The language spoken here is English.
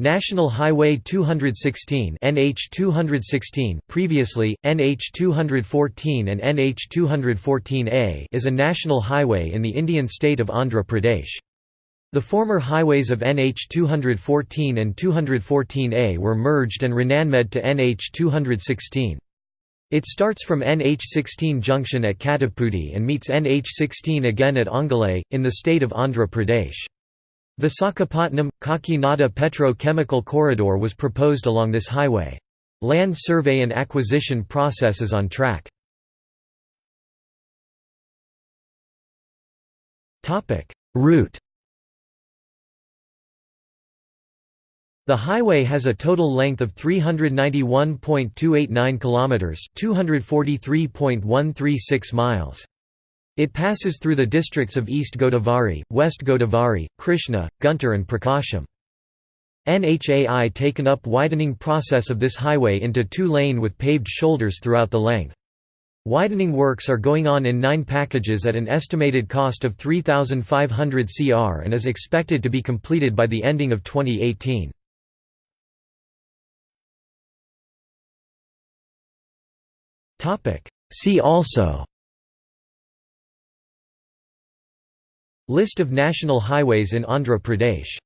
National Highway 216 NH 216 previously NH 214 and NH 214A is a national highway in the Indian state of Andhra Pradesh. The former highways of NH 214 and 214A were merged and renammed to NH 216. It starts from NH16 junction at Kathipudi and meets NH16 again at Ongole, in the state of Andhra Pradesh. Visakhapatnam – Kakinada Petro-Chemical Corridor was proposed along this highway. Land survey and acquisition process is on track. Route The highway has a total length of 391.289 kilometers, 243.136 miles. It passes through the districts of East Godavari, West Godavari, Krishna, Guntur and Prakasam. NHAI taken up widening process of this highway into two-lane with paved shoulders throughout the length. Widening works are going on in nine packages at an estimated cost of 3,500 cr and is expected to be completed by the ending of 2018. See also List of national highways in Andhra Pradesh